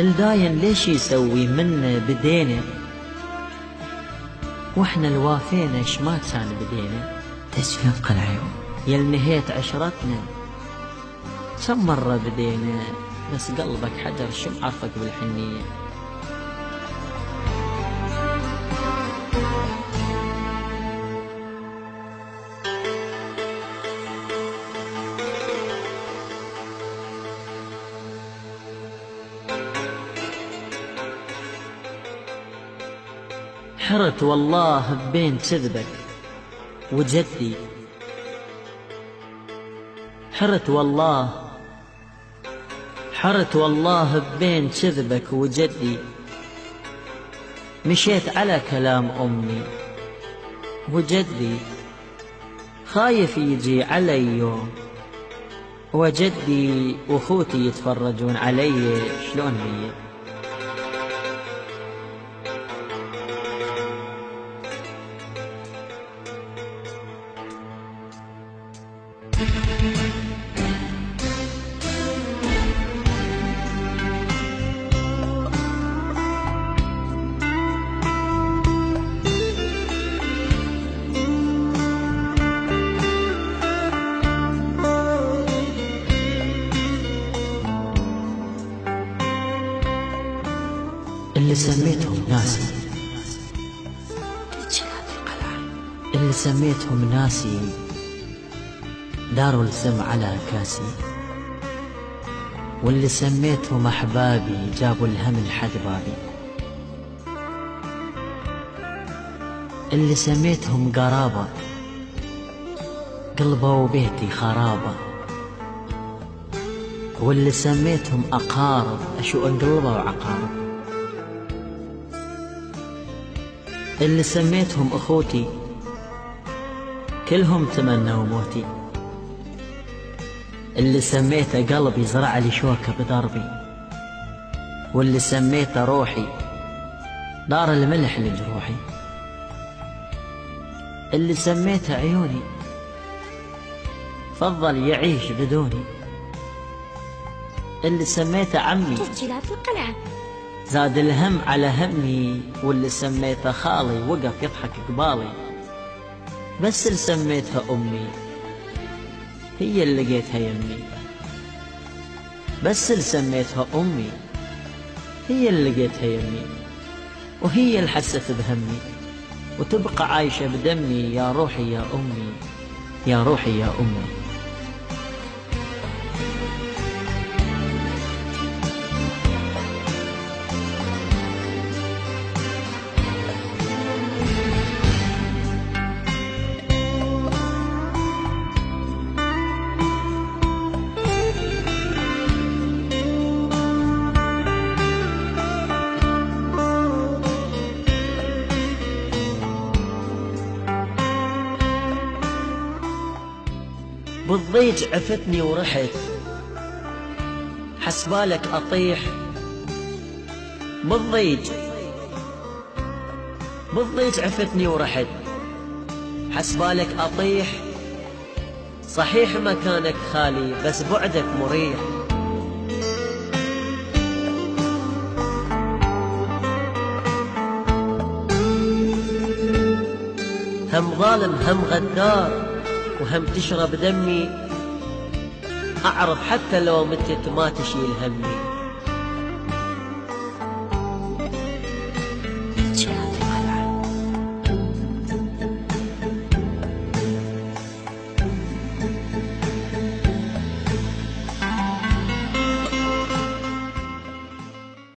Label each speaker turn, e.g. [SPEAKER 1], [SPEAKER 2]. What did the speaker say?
[SPEAKER 1] الداين ليش يسوي منا بدينا وإحنا الوافينا ما كان بدينا
[SPEAKER 2] تسفق العيون
[SPEAKER 1] يل نهيت عشرتنا. كم مرة بدينا بس قلبك حجر شو عرفك بالحنية؟ حرت والله بين كذبك وجدي. حرت والله حرت والله بين كذبك وجدي. مشيت على كلام أمي وجدي. خايف يجي علي يوم وجدي وأخوتي يتفرجون علي شلون هي. اللي سميتهم ناسي اللي سميتهم ناسي. داروا السم على كاسي. واللي سميتهم أحبابي جابوا الهم لحد بابي اللي سميتهم قرابة قلبوا بيتي خرابة. واللي سميتهم أقارب أشو انقلبوا عقارب اللي سميتهم أخوتي. كلهم تمنوا موتي. اللي سميته قلبي زرع لي شوكة بدربي. واللي سميته روحي دار الملح لجروحي. اللي سميته عيوني فضل يعيش بدوني. اللي سميته عمي
[SPEAKER 3] تسجيلات القلعة.
[SPEAKER 1] زاد الهم على همي واللي سميته خالي وقف يضحك قبالي. بس اللي سميتها أمي هي اللي لقيتها يمي. بس اللي سميتها أمي هي اللي لقيتها يمي. وهي اللي حست بهمي. وتبقى عايشة بدمي يا روحي يا أمي يا روحي يا أمي. بالضيج عفتني ورحت. حسبالك أطيح. بالضيج. بالضيج عفتني ورحت. حسبالك أطيح. صحيح مكانك خالي بس بعدك مريح. هم ظالم هم غدار. وهم تشرب دمي. أعرف حتى لو متت ما تشيل همي.